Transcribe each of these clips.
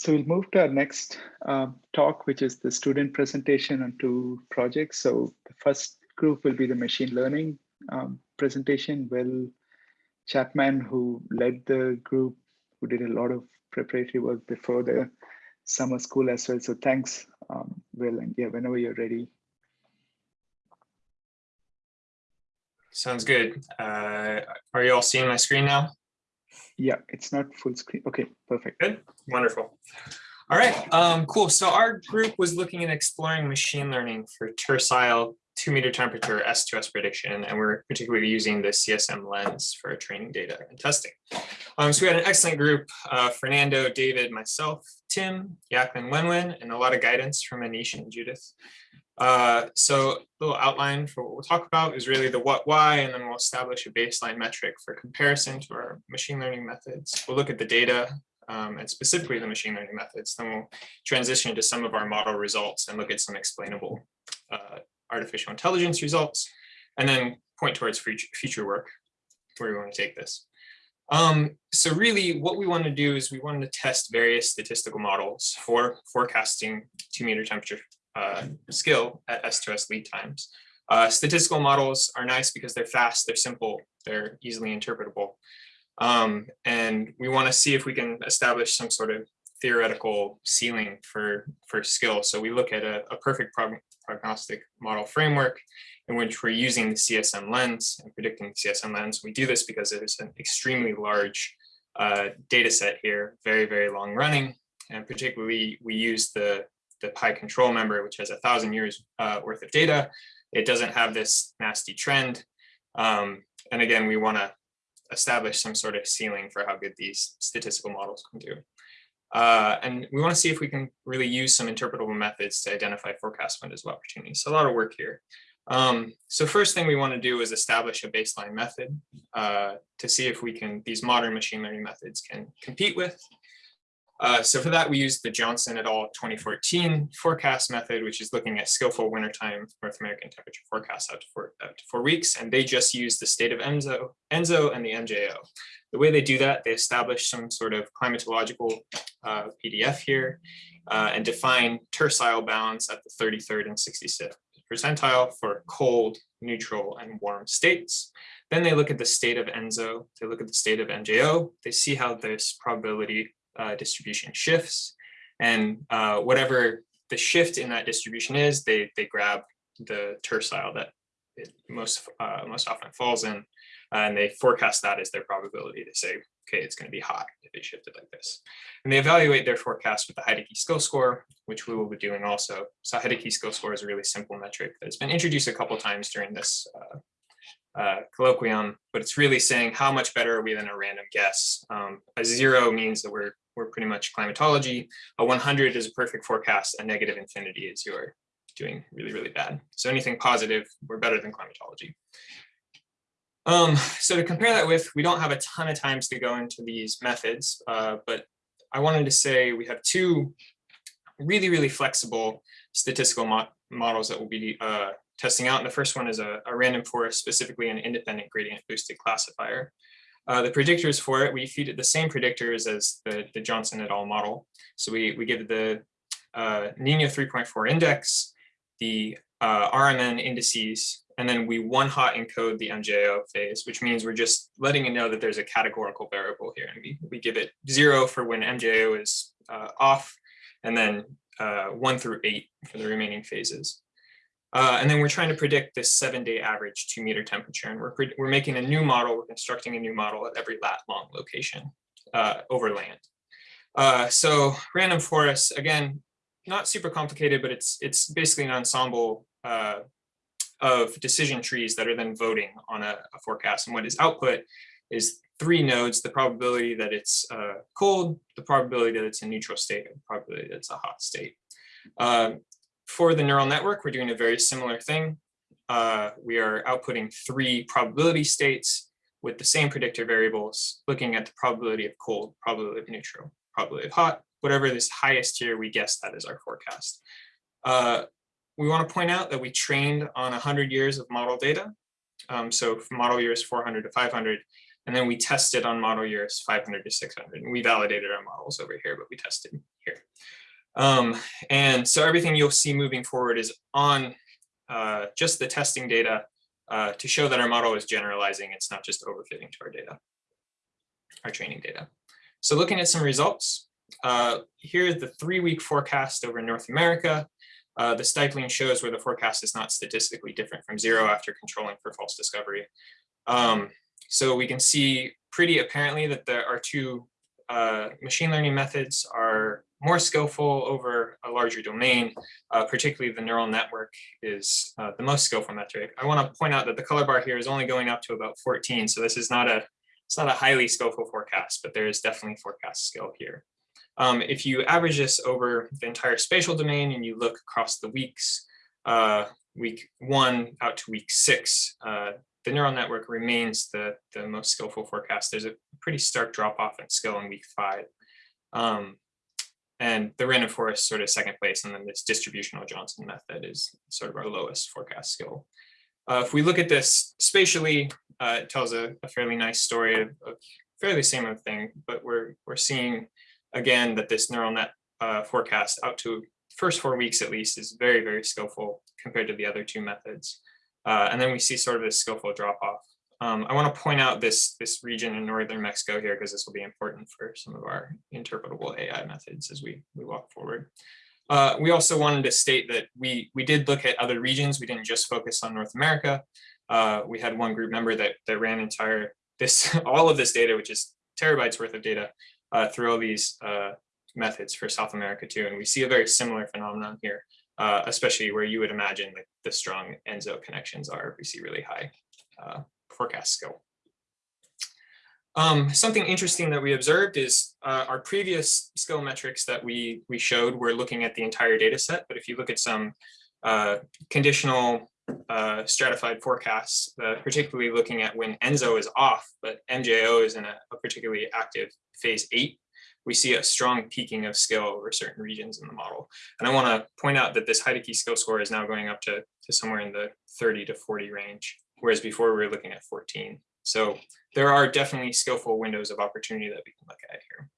So we'll move to our next um, talk, which is the student presentation on two projects. So the first group will be the machine learning um, presentation. Will Chapman, who led the group, who did a lot of preparatory work before the summer school as well. So thanks, um, Will, and yeah, whenever you're ready. Sounds good. Uh, are you all seeing my screen now? Yeah, it's not full screen. Okay, perfect. Good, wonderful. All right, um, cool. So our group was looking at exploring machine learning for tercile two meter temperature S2S prediction, and we're particularly using the CESM lens for training data and testing. Um, so we had an excellent group, uh, Fernando, David, myself, Tim, Yakman, Wenwen, and a lot of guidance from Anish and Judith. Uh, so a little outline for what we'll talk about is really the what, why, and then we'll establish a baseline metric for comparison to our machine learning methods. We'll look at the data um, and specifically the machine learning methods. Then we'll transition to some of our model results and look at some explainable uh, artificial intelligence results, and then point towards future, work where we want to take this. Um, so really what we want to do is we want to test various statistical models for forecasting two meter temperature uh, skill at S2S lead times. Uh, statistical models are nice because they're fast, they're simple, they're easily interpretable. Um, and we want to see if we can establish some sort of theoretical ceiling for, for skill. So we look at a, a perfect prog prognostic model framework in which we're using the CESM lens and predicting the CESM lens. We do this because there's an extremely large uh, data set here, very, very long running. And particularly we use the the Pi control member, which has a thousand years uh, worth of data. It doesn't have this nasty trend. Um, and again, we want to establish some sort of ceiling for how good these statistical models can do. Uh, and we want to see if we can really use some interpretable methods to identify forecast windows of opportunity. So a lot of work here. Um, so first thing we want to do is establish a baseline method uh, to see if we can, these modern machine learning methods can compete with uh, so for that, we used the Johnson et al. 2014 forecast method, which is looking at skillful wintertime North American temperature forecasts out to four, to four weeks. And they just use the state of Enzo, ENSO and the MJO. The way they do that, they establish some sort of climatological uh, PDF here uh, and define tercile bounds at the 33rd and 66th percentile for cold, neutral, and warm states. Then they look at the state of ENSO, they look at the state of MJO, they see how this probability uh, distribution shifts. And uh, whatever the shift in that distribution is, they, they grab the tercile that it most, uh, most often falls in, and they forecast that as their probability to say, okay, it's going to be hot if it shifted like this. And they evaluate their forecast with the Heidke skill score, which we will be doing also. So Heidke skill score is a really simple metric that's been introduced a couple times during this uh, colloquium, but it's really saying how much better are we than a random guess. Um, a zero means that we're we're pretty much climatology. A 100 is a perfect forecast. A negative infinity is you're doing really, really bad. So anything positive, we're better than climatology. Um, so to compare that with, we don't have a ton of times to go into these methods, uh, but I wanted to say we have two really, really flexible statistical mo models that we'll be uh, testing out. And the first one is a, a random forest, specifically an independent gradient boosted classifier. Uh, the predictors for it, we feed it the same predictors as the, the Johnson et al. model. So we, we give it the uh, Nino 3.4 index, the uh, RMM indices, and then we one hot encode the MJO phase, which means we're just letting it know that there's a categorical variable here. And we, we give it zero for when MJO is uh, off, and then uh, one through eight for the remaining phases. Uh, and then we're trying to predict this seven day average two meter temperature. And we're, we're making a new model, we're constructing a new model at every lat long location uh, over land. Uh, so random forests, again, not super complicated, but it's, it's basically an ensemble uh, of decision trees that are then voting on a, a, forecast. And what is output is three nodes, the probability that it's uh, cold, the probability that it's a neutral state, and the probability that it's a hot state. Um, for the neural network, we're doing a very similar thing. Uh, we are outputting three probability states with the same predictor variables, looking at the probability of cold, probability of neutral, probability of hot, whatever this highest here, we guess that is our forecast. Uh, we want to point out that we trained on 100 years of model data. Um, so model years 400 to 500, And then we tested on model years 500 to 600. And we validated our models over here, but we tested here. Um, and so everything you'll see moving forward is on uh, just the testing data uh, to show that our model is generalizing. It's not just overfitting to our data, our training data. So looking at some results, uh, here's the three-week forecast over North America. Uh, the stippling shows where the forecast is not statistically different from zero after controlling for false discovery. Um, so we can see pretty apparently that there are two uh, machine learning methods are more skillful over a larger domain, uh, particularly the neural network is uh, the most skillful metric. I want to point out that the color bar here is only going up to about 14, so this is not a it's not a highly skillful forecast, but there is definitely forecast skill here. Um, if you average this over the entire spatial domain and you look across the weeks, uh, week one out to week six, uh, the neural network remains the, the most skillful forecast. There's a pretty stark drop off in skill in week five. Um, and the random forest sort of second place, and then this distributional Johnson method is sort of our lowest forecast skill. Uh, if we look at this spatially, uh, it tells a, a, fairly nice story of, of fairly similar thing, but we're we're seeing again that this neural net uh, forecast out to first four weeks at least is very very skillful compared to the other two methods, uh, and then we see sort of a skillful drop off. Um, I want to point out this this region in northern Mexico here because this will be important for some of our interpretable AI methods as we we walk forward. Uh, we also wanted to state that we we did look at other regions. We didn't just focus on North America. Uh, we had one group member that that ran entire this all of this data, which is terabytes worth of data, uh, through all these uh, methods for South America too. And we see a very similar phenomenon here, uh, especially where you would imagine like the strong ENSO connections are. We see really high uh, forecast skill. Um, something interesting that we observed is uh, our previous skill metrics that we, we showed were looking at the entire data set, but if you look at some uh, conditional uh, stratified forecasts, uh, particularly looking at when ENSO is off, but MJO is in a, a, particularly active phase eight, we see a strong peaking of skill over certain regions in the model. And I want to point out that this Heidke skill score is now going up to, to somewhere in the 30 to 40 range, whereas before we were looking at 14. So there are definitely skillful windows of opportunity that we can look at here.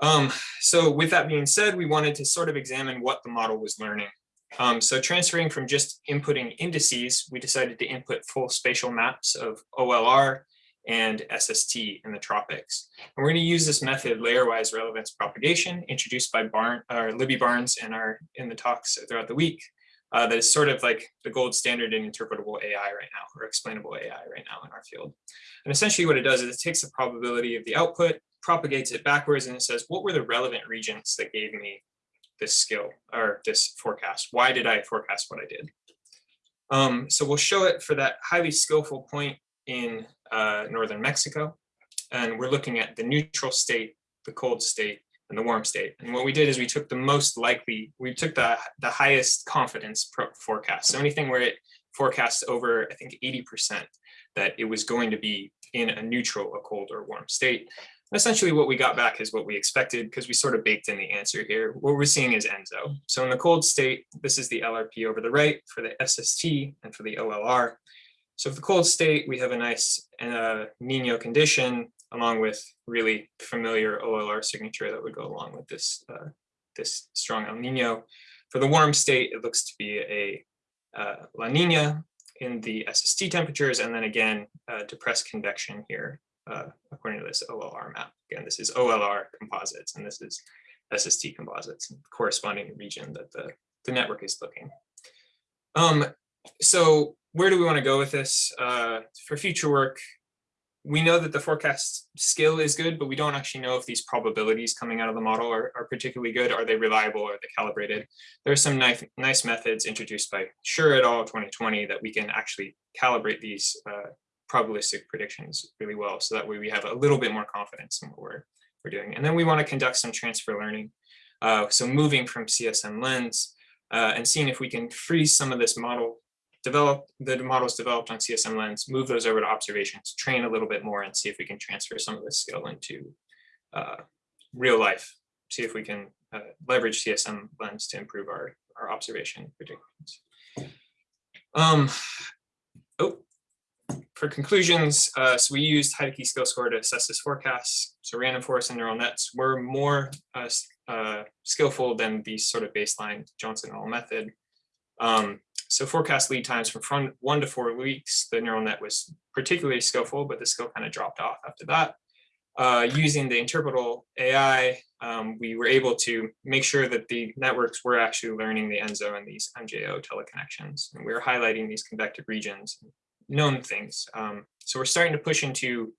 Um, so with that being said, we wanted to sort of examine what the model was learning. Um, so transferring from just inputting indices, we decided to input full spatial maps of OLR and SST in the tropics. And we're going to use this method, layer-wise relevance propagation, introduced by Barn, or Libby Barnes in our in the talks throughout the week, uh, that is sort of like the gold standard in interpretable AI right now, or explainable AI right now in our field. And essentially what it does is it takes the probability of the output, propagates it backwards, and it says, what were the relevant regions that gave me this skill or this forecast? Why did I forecast what I did? Um, so we'll show it for that highly skillful point in uh, northern Mexico. And we're looking at the neutral state, the cold state, and the warm state. And what we did is we took the most likely, we took the, the highest confidence forecast. So anything where it forecasts over, I think 80% that it was going to be in a neutral, a cold or warm state. And essentially what we got back is what we expected because we sort of baked in the answer here. What we're seeing is ENSO. So in the cold state, this is the LRP over the right for the SST and for the OLR. So for the cold state, we have a nice uh, Nino condition along with really familiar OLR signature that would go along with this, uh, this strong El Nino. For the warm state, it looks to be a uh, La Nina in the SST temperatures, and then again, uh, depressed convection here, uh, according to this OLR map. Again, this is OLR composites, and this is SST composites, corresponding region that the, the network is looking. Um, so where do we want to go with this? Uh, for future work, we know that the forecast skill is good, but we don't actually know if these probabilities coming out of the model are, are particularly good. Are they reliable? Are they calibrated? There are some nice, nice methods introduced by Sure et al. 2020 that we can actually calibrate these uh, probabilistic predictions really well. So that way we have a little bit more confidence in what we're, we're doing. And then we want to conduct some transfer learning. Uh, so moving from CESM lens uh, and seeing if we can freeze some of this model develop the models developed on CESM lens, move those over to observations, train a little bit more and see if we can transfer some of this skill into uh, real life, see if we can uh, leverage CESM lens to improve our, our observation predictions. Um, oh, for conclusions, uh, so we used Heidke skill score to assess this forecast. So random forest and neural nets were more uh, uh, skillful than the sort of baseline Johnson et al. method. Um, so forecast lead times from front one to four weeks, the neural net was particularly skillful, but the skill kind of dropped off after that. Uh, using the interpretable AI, um, we were able to make sure that the networks were actually learning the ENSO and these MJO teleconnections. And we were highlighting these convective regions, known things. Um, so we're starting to push into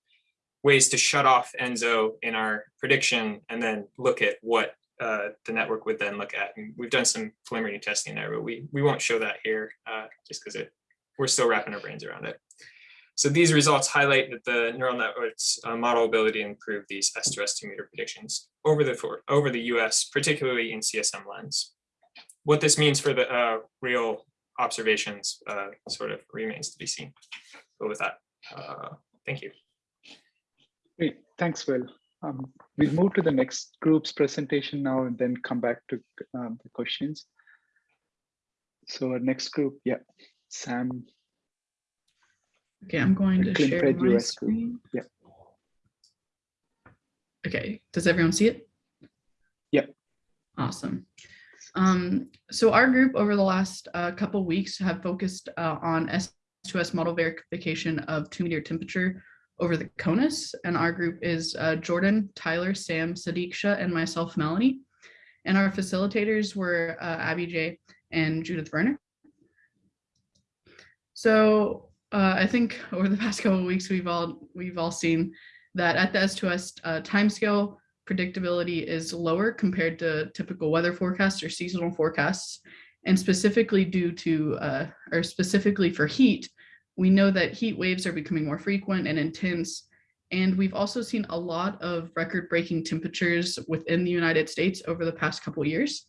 ways to shut off ENSO in our prediction and then look at what uh, the network would then look at. And we've done some preliminary testing there, but we, we won't show that here uh, just because it we're still wrapping our brains around it. So these results highlight that the neural network's uh, model ability to improve these S2S2 meter predictions over the for, over the US, particularly in CESM lens. What this means for the uh, real observations uh, sort of remains to be seen. But with that, uh, thank you. Great, thanks, Will. Um, we'll move to the next group's presentation now and then come back to um, the questions. So our next group, yeah, Sam. Okay, I'm going to share ClinPred my US group, screen. yeah. Okay, does everyone see it? Yep. Awesome. Um, so our group over the last uh, couple weeks have focused uh, on S2S model verification of two meter temperature over the CONUS. And our group is uh, Jordan, Tyler, Sam, Sadiqsha, and myself, Melanie. And our facilitators were uh, Abby J and Judith Berner. So uh, I think over the past couple of weeks, we've all we've all seen that at the S2S uh, timescale, predictability is lower compared to typical weather forecasts or seasonal forecasts. And specifically due to, uh, or specifically for heat, we know that heat waves are becoming more frequent and intense. And we've also seen a lot of record-breaking temperatures within the United States over the past couple years,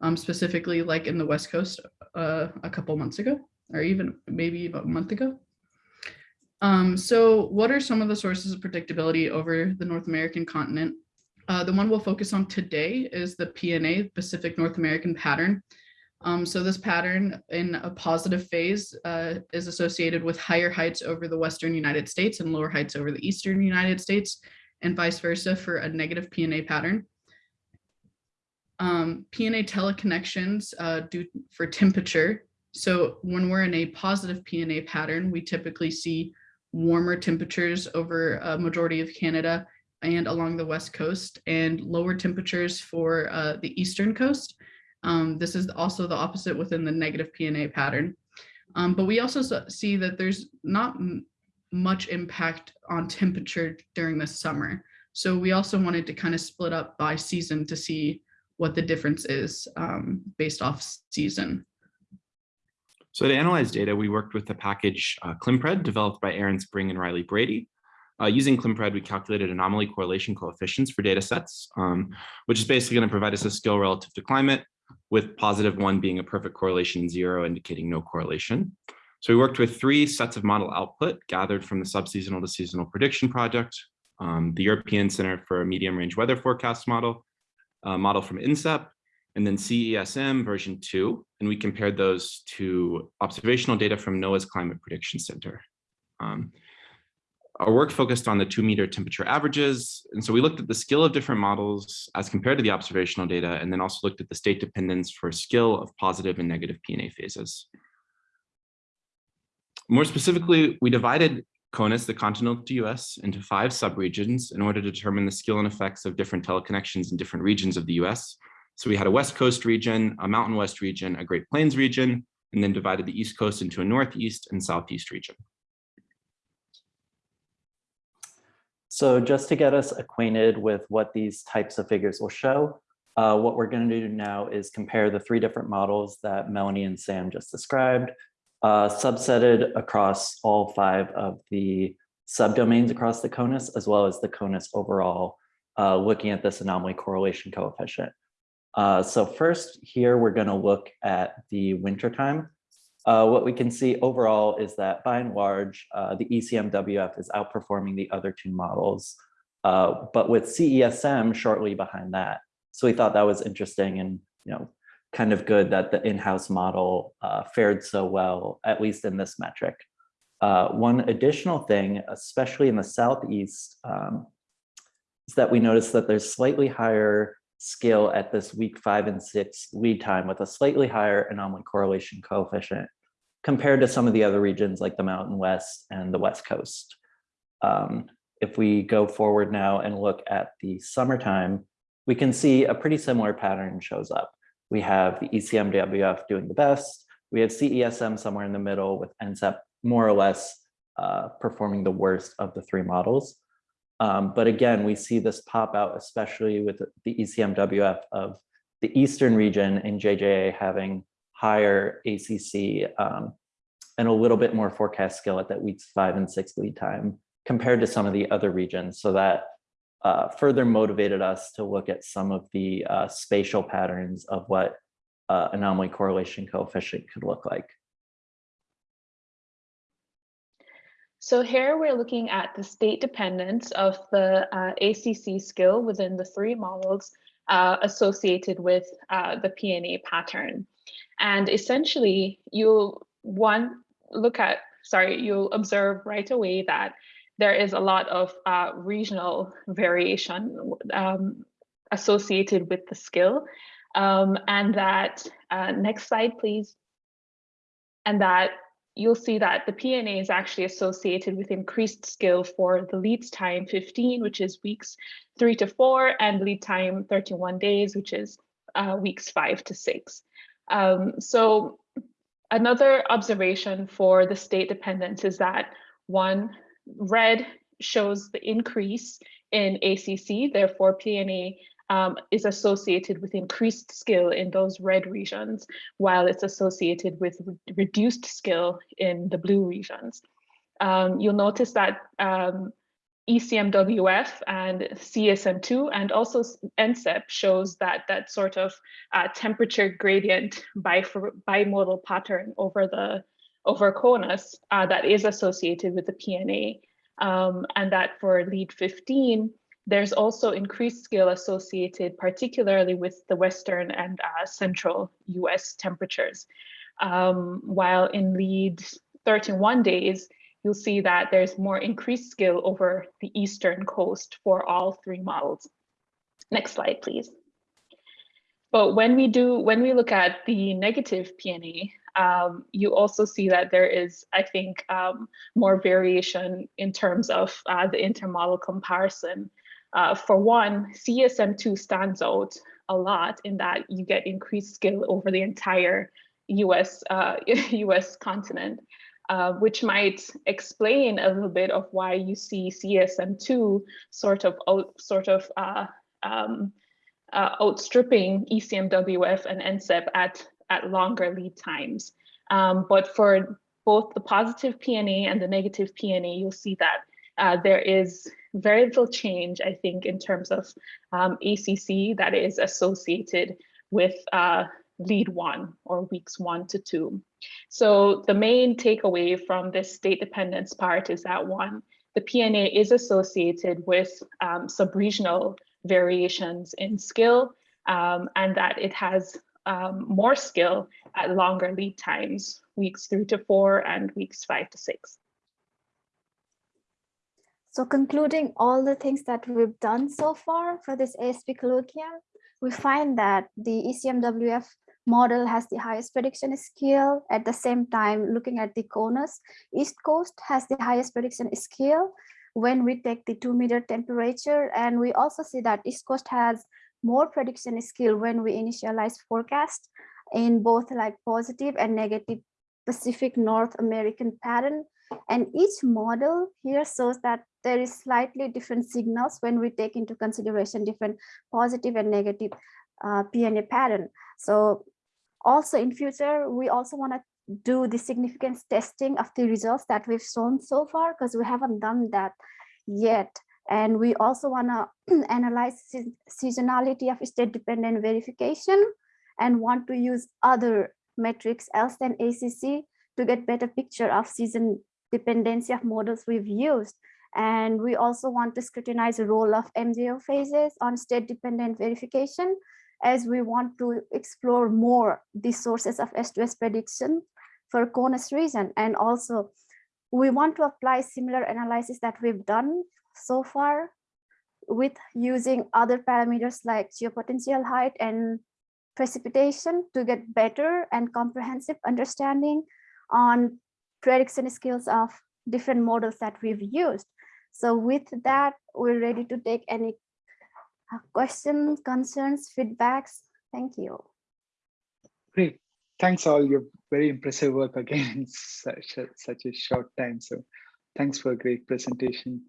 um, specifically like in the West Coast uh, a couple months ago, or even maybe about a month ago. Um, so what are some of the sources of predictability over the North American continent? Uh, the one we'll focus on today is the PNA, Pacific North American pattern. Um, so this pattern in a positive phase uh, is associated with higher heights over the Western United States and lower heights over the Eastern United States and vice versa for a negative PNA pattern. Um, PNA teleconnections uh, due for temperature. So when we're in a positive PNA pattern, we typically see warmer temperatures over a majority of Canada and along the west coast and lower temperatures for uh, the eastern coast. Um, this is also the opposite within the negative PNA pattern. Um, but we also see that there's not much impact on temperature during the summer. So we also wanted to kind of split up by season to see what the difference is um, based off season. So to analyze data, we worked with the package uh, climpred developed by Aaron Spring and Riley Brady. Uh, using climpred, we calculated anomaly correlation coefficients for data sets, um, which is basically going to provide us a skill relative to climate, with positive one being a perfect correlation, zero indicating no correlation. So we worked with three sets of model output gathered from the subseasonal to seasonal prediction project, um, the European Center for Medium Range Weather Forecast model, a model from NCEP, and then CESM version two, and we compared those to observational data from NOAA's Climate Prediction Center. Um, our work focused on the two meter temperature averages. And so we looked at the skill of different models as compared to the observational data, and then also looked at the state dependence for skill of positive and negative PNA phases. More specifically, we divided CONUS, the continental US, into five subregions in order to determine the skill and effects of different teleconnections in different regions of the US. So we had a West Coast region, a Mountain West region, a Great Plains region, and then divided the East Coast into a Northeast and Southeast region. So just to get us acquainted with what these types of figures will show, uh, what we're going to do now is compare the three different models that Melanie and Sam just described, uh, subsetted across all five of the subdomains across the CONUS, as well as the CONUS overall, uh, looking at this anomaly correlation coefficient. Uh, so first here, we're going to look at the wintertime. Uh, what we can see overall is that by and large, uh, the ECMWF is outperforming the other two models, uh, but with CESM shortly behind that. So we thought that was interesting and you know kind of good that the in-house model uh, fared so well, at least in this metric. Uh, one additional thing, especially in the southeast, um, is that we notice that there's slightly higher skill at this week five and six lead time with a slightly higher anomaly correlation coefficient compared to some of the other regions like the Mountain West and the West Coast. Um, if we go forward now and look at the summertime, we can see a pretty similar pattern shows up. We have the ECMWF doing the best. We have CESM somewhere in the middle with NCEP more or less uh, performing the worst of the three models. Um, but again, we see this pop out, especially with the ECMWF of the Eastern region and JJA having higher ACC um, and a little bit more forecast skill at that weeks five and six lead time compared to some of the other regions. So that uh, further motivated us to look at some of the uh, spatial patterns of what uh, anomaly correlation coefficient could look like. So here we're looking at the state dependence of the uh, ACC skill within the three models uh, associated with uh, the PNA pattern. And essentially you'll one look at, sorry, you'll observe right away that there is a lot of uh, regional variation um, associated with the skill. Um, and that, uh, next slide, please. And that you'll see that the PNA is actually associated with increased skill for the lead time 15, which is weeks three to four, and lead time 31 days, which is uh, weeks five to six. Um, so another observation for the state dependence is that one, red shows the increase in ACC, therefore PNA um, is associated with increased skill in those red regions, while it's associated with re reduced skill in the blue regions. Um, you'll notice that um, ECMWF and CESM2 and also NCEP shows that that sort of uh, temperature gradient bimodal pattern over the over CONUS uh, that is associated with the PNA. Um, and that for lead 15, there's also increased skill associated particularly with the Western and uh, central US temperatures. Um, while in lead 31 days, you'll see that there's more increased skill over the Eastern coast for all three models. Next slide, please. But when we do, when we look at the negative PNA, um, you also see that there is, I think, um, more variation in terms of uh, the intermodel comparison. Uh, for one, CESM2 stands out a lot in that you get increased skill over the entire US, uh, US continent, uh, which might explain a little bit of why you see CESM2 sort of out, sort of uh, um, uh, outstripping ECMWF and NCEP at, at longer lead times. Um, but for both the positive PNA and the negative PNA, you'll see that uh, there is very little change, I think, in terms of um, ACC that is associated with uh, lead one or weeks one to two. So the main takeaway from this state dependence part is that one, the PNA is associated with um, subregional variations in skill um, and that it has um, more skill at longer lead times, weeks three to four and weeks five to six. So concluding all the things that we've done so far for this ASP colloquium, we find that the ECMWF model has the highest prediction skill. At the same time, looking at the CONUS, East Coast has the highest prediction skill when we take the two meter temperature. And we also see that East Coast has more prediction skill when we initialize forecast in both like positive and negative Pacific North American pattern. And each model here shows that there is slightly different signals when we take into consideration different positive and negative uh, PNA pattern. So also in future, we also want to do the significance testing of the results that we've shown so far because we haven't done that yet. And we also want to analyze seasonality of state dependent verification and want to use other metrics else than ACC to get better picture of season dependency of models we've used. And we also want to scrutinize the role of MJO phases on state dependent verification as we want to explore more the sources of S2S prediction for CONUS region and also we want to apply similar analysis that we've done so far with using other parameters like geopotential height and precipitation to get better and comprehensive understanding on prediction skills of different models that we've used. So with that, we're ready to take any uh, questions, concerns, feedbacks. Thank you. Great. Thanks all. Your very impressive work again in such a, such a short time. So thanks for a great presentation.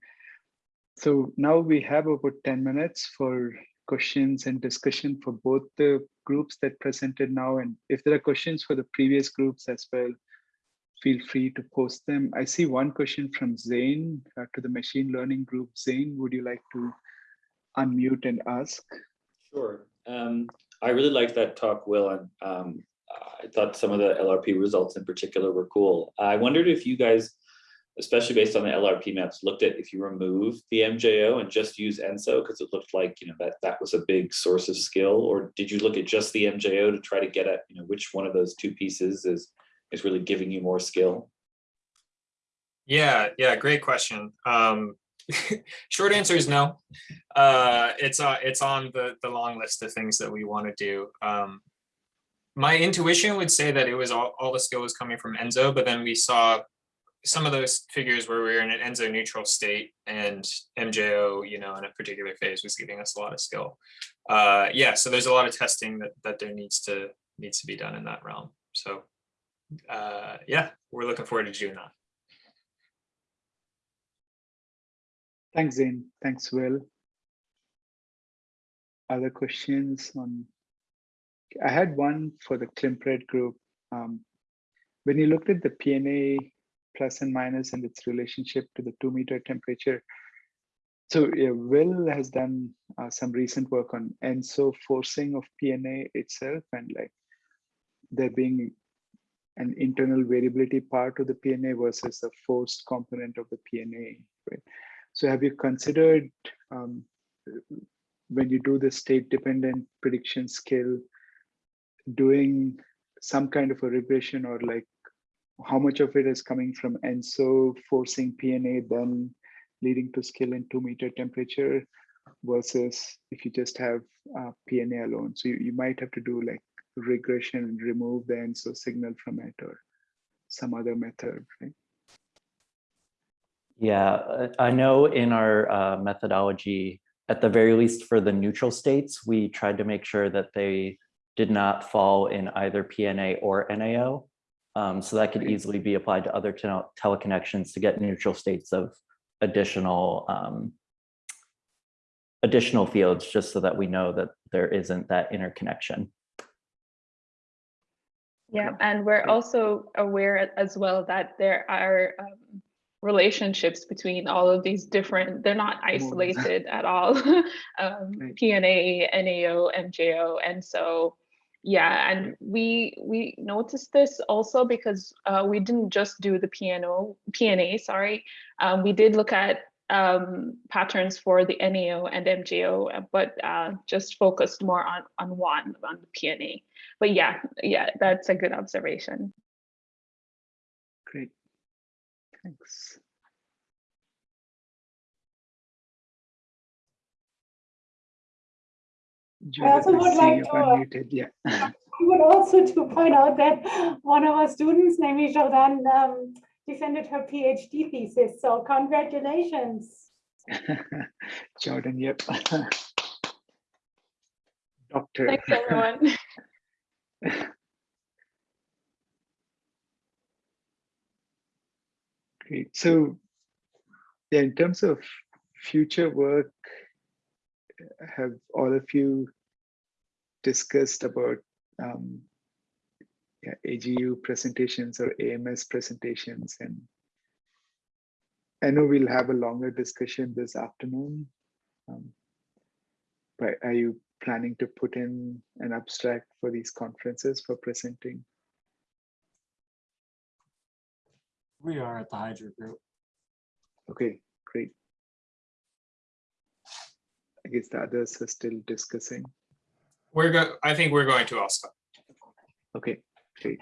So now we have about 10 minutes for questions and discussion for both the groups that presented now. And if there are questions for the previous groups as well, feel free to post them. I see one question from Zane uh, to the machine learning group. Zane, would you like to unmute and ask? Sure. Um, I really liked that talk, Will, and um, I thought some of the LRP results in particular were cool. I wondered if you guys, especially based on the LRP maps, looked at if you remove the MJO and just use ENSO because it looked like you know that that was a big source of skill, or did you look at just the MJO to try to get at you know which one of those two pieces is is really giving you more skill? Yeah, yeah, great question. Um, short answer is no. Uh, it's uh, it's on the the long list of things that we want to do. Um, my intuition would say that it was all, all the skill was coming from ENSO, but then we saw some of those figures where we were in an ENSO neutral state and MJO, you know, in a particular phase was giving us a lot of skill. Uh, yeah, so there's a lot of testing that that there needs to needs to be done in that realm. So uh, yeah, we're looking forward to that. Thanks, Zane. Thanks, Will. Other questions on? I had one for the climpred group. Um, when you looked at the PNA plus and minus and its relationship to the two meter temperature, so yeah, Will has done uh, some recent work on ENSO forcing of PNA itself and like there being an internal variability part of the PNA versus a forced component of the PNA, right? So have you considered um, when you do the state dependent prediction skill, doing some kind of a regression or like how much of it is coming from ENSO forcing PNA then leading to skill in two meter temperature versus if you just have uh, PNA alone. So you, you might have to do like regression and remove the ENSO signal from it or some other method, right? Yeah, I know in our uh, methodology, at the very least for the neutral states, we tried to make sure that they did not fall in either PNA or NAO. Um, so that could easily be applied to other tele teleconnections to get neutral states of additional um, additional fields, just so that we know that there isn't that interconnection. Yeah, and we're also aware as well that there are um, relationships between all of these different, they're not isolated at all. um, Right. PNA, NAO, MJO, and so yeah, and we we noticed this also because uh, we didn't just do the PNO, PNA, sorry. Um, we did look at um, patterns for the NEO and MJO, uh, but uh, just focused more on on one on the PNA. But yeah, yeah, that's a good observation. Great. Thanks. I also would see like you've to, unmuted. Yeah. I would also to point out that one of our students, namely Jordan, um, defended her PhD thesis. So congratulations. Jordan, yep. Doctor. Thanks everyone. Great. So, yeah, in terms of future work, have all of you discussed about um, yeah, AGU presentations or AMS presentations? And I know we'll have a longer discussion this afternoon. Um, but are you planning to put in an abstract for these conferences for presenting? We are at the Hydra group. Okay, great. I guess the others are still discussing. We're go, I think we're going to also. Okay, ঠিক